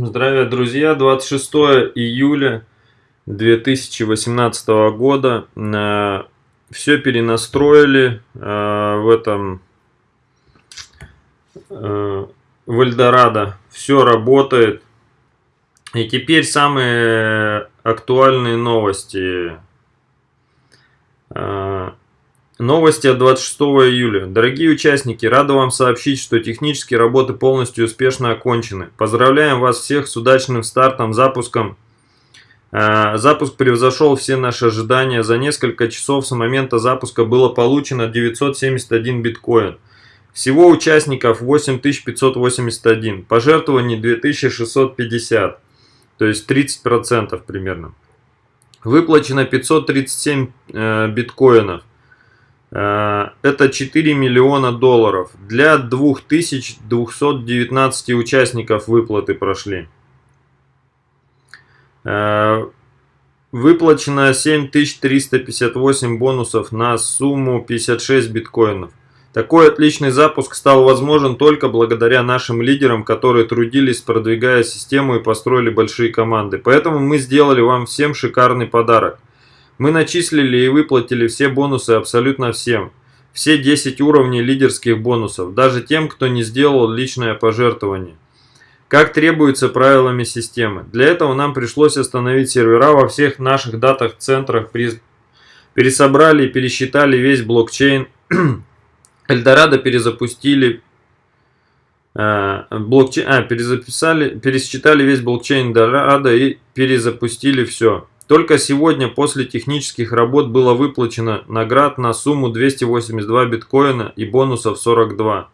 Здравия, друзья! 26 июля 2018 года. Э, Все перенастроили э, в этом э, в Эльдорадо. Все работает. И теперь самые актуальные новости. Новости от 26 июля. Дорогие участники, рада вам сообщить, что технические работы полностью успешно окончены. Поздравляем вас всех с удачным стартом, запуском. Э, запуск превзошел все наши ожидания. За несколько часов с момента запуска было получено 971 биткоин. Всего участников 8581, пожертвований 2650, то есть 30% примерно. Выплачено 537 э, биткоинов. Э, это 4 миллиона долларов. Для 2219 участников выплаты прошли. Э, выплачено 7358 бонусов на сумму 56 биткоинов. Такой отличный запуск стал возможен только благодаря нашим лидерам, которые трудились, продвигая систему и построили большие команды. Поэтому мы сделали вам всем шикарный подарок. Мы начислили и выплатили все бонусы абсолютно всем. Все 10 уровней лидерских бонусов, даже тем, кто не сделал личное пожертвование. Как требуется правилами системы. Для этого нам пришлось остановить сервера во всех наших датах-центрах, пересобрали и пересчитали весь блокчейн. Эльдорадо перезапустили, э, блокчейн, а, перезаписали, пересчитали весь блокчейн Эльдорадо и перезапустили все. Только сегодня после технических работ было выплачено наград на сумму 282 биткоина и бонусов 42.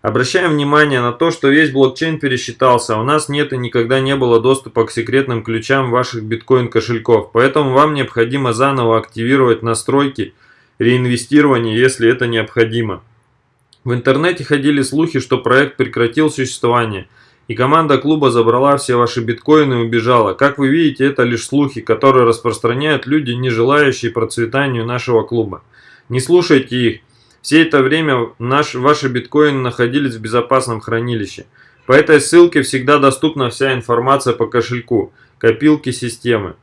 Обращаем внимание на то, что весь блокчейн пересчитался, а у нас нет и никогда не было доступа к секретным ключам ваших биткоин кошельков, поэтому вам необходимо заново активировать настройки реинвестирования, если это необходимо. В интернете ходили слухи, что проект прекратил существование – и команда клуба забрала все ваши биткоины и убежала. Как вы видите, это лишь слухи, которые распространяют люди, не желающие процветанию нашего клуба. Не слушайте их. Все это время наш, ваши биткоины находились в безопасном хранилище. По этой ссылке всегда доступна вся информация по кошельку, копилке системы.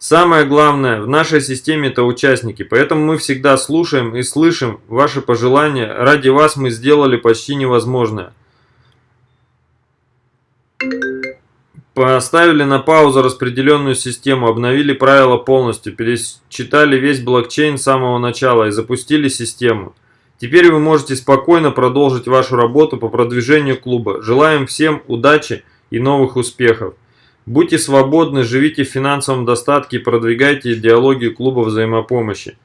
Самое главное, в нашей системе это участники, поэтому мы всегда слушаем и слышим ваши пожелания. Ради вас мы сделали почти невозможное. Поставили на паузу распределенную систему, обновили правила полностью, пересчитали весь блокчейн с самого начала и запустили систему. Теперь вы можете спокойно продолжить вашу работу по продвижению клуба. Желаем всем удачи и новых успехов. Будьте свободны, живите в финансовом достатке и продвигайте идеологию клуба взаимопомощи.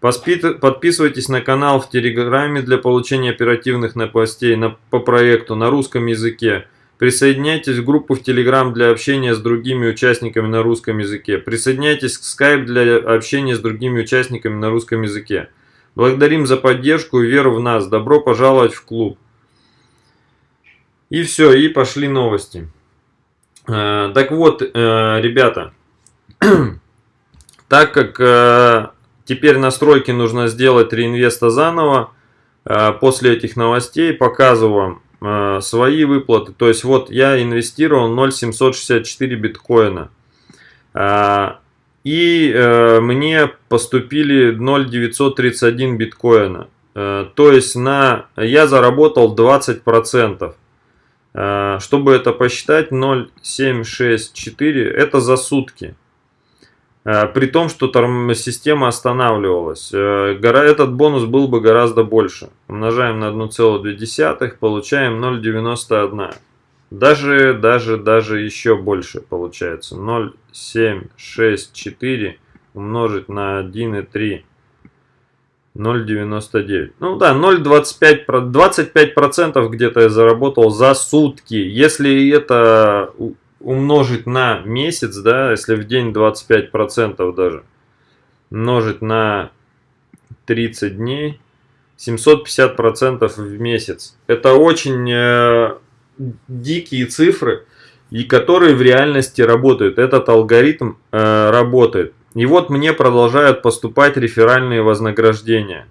Подписывайтесь на канал в Телеграме для получения оперативных новостей по проекту на русском языке. Присоединяйтесь в группу в Telegram для общения с другими участниками на русском языке. Присоединяйтесь к Skype для общения с другими участниками на русском языке. Благодарим за поддержку и веру в нас. Добро пожаловать в клуб. И все, и пошли новости. Э, так вот, э, ребята, так как э, теперь настройки нужно сделать реинвеста заново, после этих новостей показываю вам свои выплаты. То есть вот я инвестировал 0,764 биткоина. Э, и э, мне поступили 0,931 биткоина. Э, то есть на, я заработал 20%. Э, чтобы это посчитать, 0,764 это за сутки. Э, при том, что система останавливалась. Э, этот бонус был бы гораздо больше. Умножаем на 1,2, получаем 0,91. Даже, даже, даже еще больше получается. 0,764 умножить на 1,3. 0,99. Ну да, 0,25, 25% где-то я заработал за сутки. Если это умножить на месяц, да, если в день 25% даже, умножить на 30 дней, 750% в месяц. Это очень э, дикие цифры, и которые в реальности работают. Этот алгоритм э, работает. И вот мне продолжают поступать реферальные вознаграждения.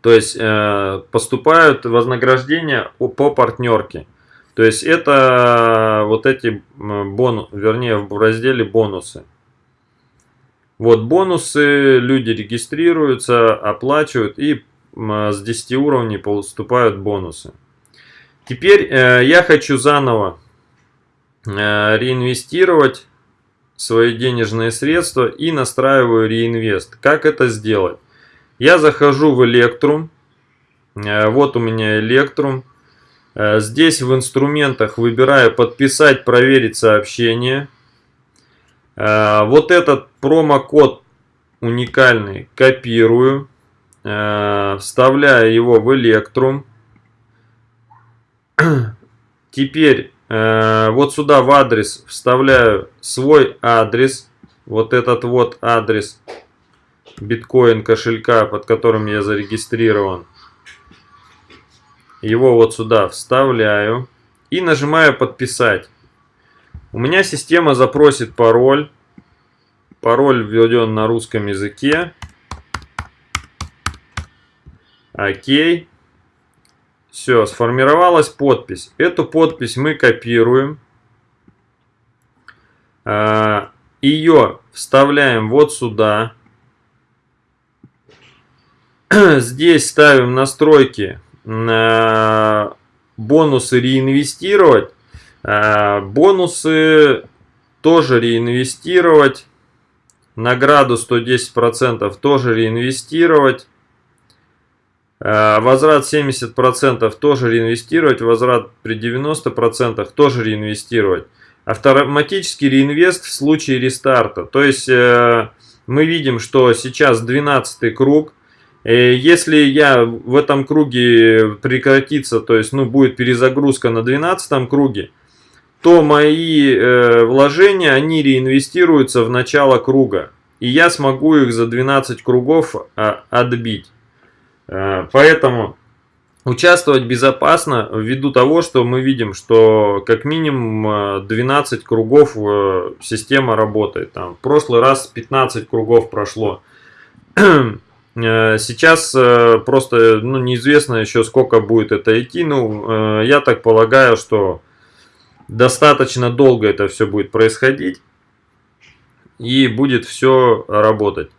То есть э, поступают вознаграждения по партнерке. То есть это вот эти бонусы, вернее в разделе бонусы. Вот бонусы, люди регистрируются, оплачивают и с 10 уровней поступают бонусы. Теперь э, я хочу заново э, реинвестировать свои денежные средства и настраиваю реинвест. Как это сделать? Я захожу в Electrum. Э, вот у меня Electrum. Э, здесь в инструментах выбираю подписать, проверить сообщение. Э, вот этот промокод уникальный копирую. Вставляю его в Electrum. Теперь вот сюда в адрес вставляю свой адрес. Вот этот вот адрес биткоин кошелька, под которым я зарегистрирован. Его вот сюда вставляю и нажимаю подписать. У меня система запросит пароль. Пароль введен на русском языке. Окей. Все, сформировалась подпись. Эту подпись мы копируем. А, Ее вставляем вот сюда. Здесь ставим настройки на бонусы реинвестировать. А, бонусы тоже реинвестировать. Награду 110% тоже реинвестировать. А, возврат 70% тоже реинвестировать. Возврат при 90% тоже реинвестировать. Автоматический реинвест в случае рестарта. То есть э, мы видим, что сейчас 12 круг. Э, если я в этом круге прекратится, то есть ну, будет перезагрузка на 12 круге, то мои э, вложения, они реинвестируются в начало круга. И я смогу их за 12 кругов а, отбить. Э, поэтому участвовать безопасно ввиду того, что мы видим, что как минимум 12 кругов система работает. Там, в прошлый раз 15 кругов прошло. Э, сейчас э, просто ну, неизвестно еще сколько будет это идти. Ну, э, я так полагаю, что достаточно долго это все будет происходить. И будет все работать.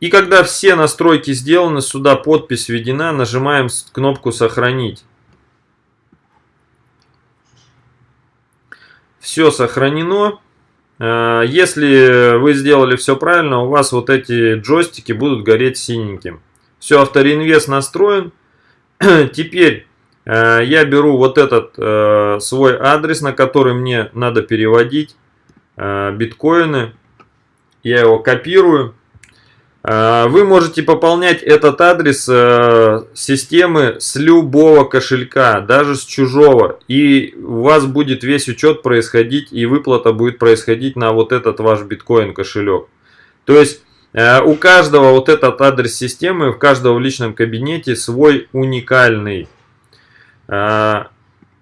И когда все настройки сделаны, сюда подпись введена, нажимаем кнопку «Сохранить». Все сохранено. Э, если вы сделали все правильно, у вас вот эти джойстики будут гореть синеньким. Все, автореинвест настроен. Теперь э, я беру вот этот э, свой адрес, на который мне надо переводить биткоины. Я его копирую. Э, вы можете пополнять этот адрес э, системы с любого кошелька, даже с чужого. И у вас будет весь учет происходить и выплата будет происходить на вот этот ваш биткоин кошелек. То есть э, у каждого вот этот адрес системы, у каждого в личном кабинете свой уникальный.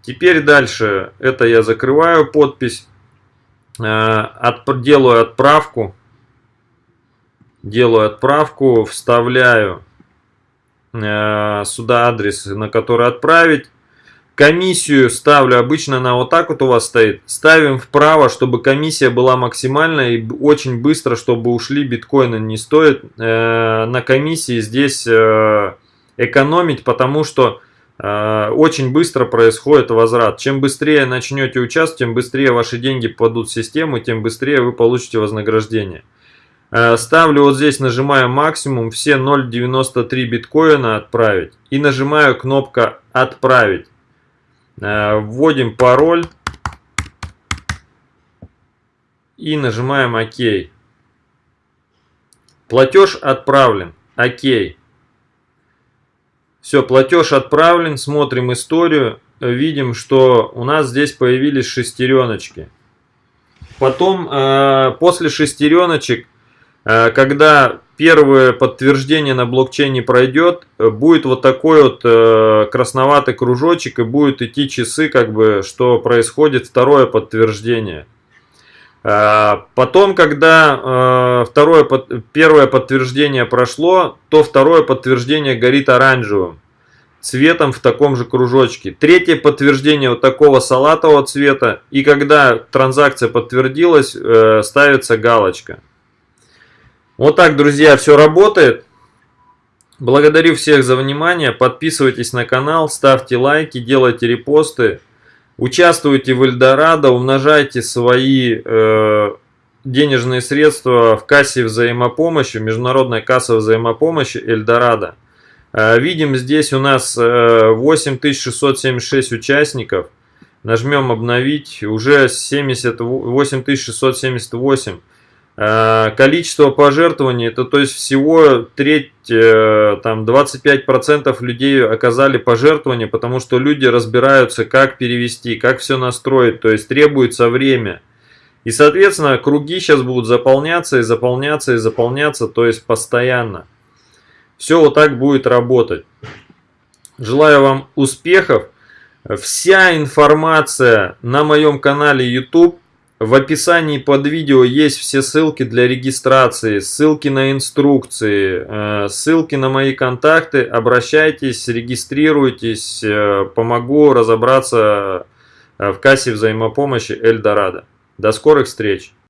Теперь дальше, это я закрываю подпись, делаю отправку делаю отправку, вставляю э, сюда адрес, на который отправить. Комиссию ставлю, обычно она вот так вот у вас стоит. Ставим вправо, чтобы комиссия была максимальная и очень быстро, чтобы ушли биткоины. Не стоит э, на комиссии здесь э, экономить, потому что очень быстро происходит возврат. Чем быстрее начнете участвовать, тем быстрее ваши деньги попадут в систему, тем быстрее вы получите вознаграждение. Э, ставлю вот здесь, нажимаю максимум, все 0.93 биткоина отправить. И нажимаю кнопка отправить. Э, вводим пароль. И нажимаем ОК. Платеж отправлен. ОК. Все, платеж отправлен. Смотрим историю. Видим, что у нас здесь появились шестереночки. Потом, э, после шестереночек, когда первое подтверждение на блокчейне пройдет, э, будет вот такой вот э, красноватый кружочек и будет идти часы, как бы, что происходит второе подтверждение. Потом, когда второе, первое подтверждение прошло, то второе подтверждение горит оранжевым. цветом в таком же кружочке. Третье подтверждение вот такого салатового цвета. И когда транзакция подтвердилась, э, ставится галочка. Вот так, друзья, все работает. Благодарю всех за внимание. Подписывайтесь на канал, ставьте лайки, делайте репосты. Участвуйте в Эльдорадо, умножайте свои э, денежные средства в кассе взаимопомощи, международная касса взаимопомощи Эльдорадо. Э, видим здесь у нас 8676 э, участников. Нажмем обновить, уже 70, 8678. Э, количество пожертвований, это то есть всего треть, там 25% людей оказали пожертвования, потому что люди разбираются, как перевести, как все настроить, то есть требуется время. И, соответственно, круги сейчас будут заполняться и заполняться и заполняться, то есть постоянно. Все вот так будет работать. Желаю вам успехов. Вся информация на моем канале YouTube. В описании под видео есть все ссылки для регистрации, ссылки на инструкции, э, ссылки на мои контакты. Обращайтесь, регистрируйтесь, э, помогу разобраться э, в кассе взаимопомощи Эльдорадо. До скорых встреч!